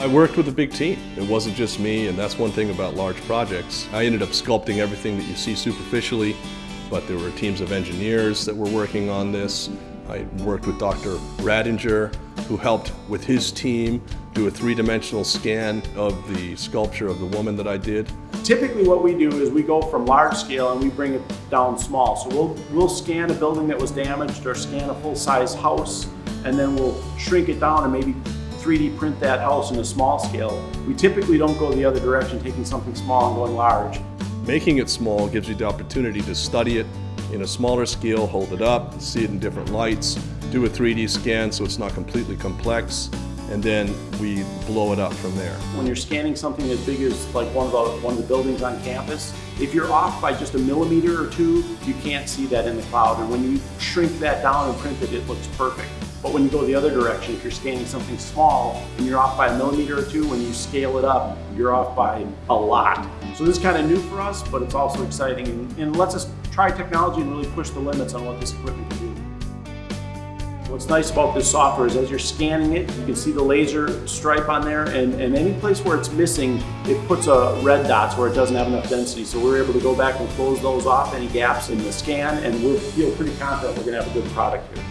I worked with a big team. It wasn't just me, and that's one thing about large projects. I ended up sculpting everything that you see superficially, but there were teams of engineers that were working on this. I worked with Dr. Radinger, who helped with his team do a three-dimensional scan of the sculpture of the woman that I did. Typically what we do is we go from large scale and we bring it down small. So we'll, we'll scan a building that was damaged or scan a full-size house and then we'll shrink it down and maybe 3D print that house in a small scale. We typically don't go the other direction, taking something small and going large. Making it small gives you the opportunity to study it in a smaller scale, hold it up, see it in different lights, do a 3D scan so it's not completely complex, and then we blow it up from there. When you're scanning something as big as like one of the, one of the buildings on campus, if you're off by just a millimeter or two, you can't see that in the cloud. And when you shrink that down and print it, it looks perfect. But when you go the other direction, if you're scanning something small and you're off by a millimeter or two, when you scale it up, you're off by a lot. So this is kind of new for us, but it's also exciting and, and lets us try technology and really push the limits on what this equipment can do. What's nice about this software is as you're scanning it, you can see the laser stripe on there and, and any place where it's missing, it puts a red dots where it doesn't have enough density. So we're able to go back and close those off, any gaps in the scan, and we feel pretty confident we're gonna have a good product here.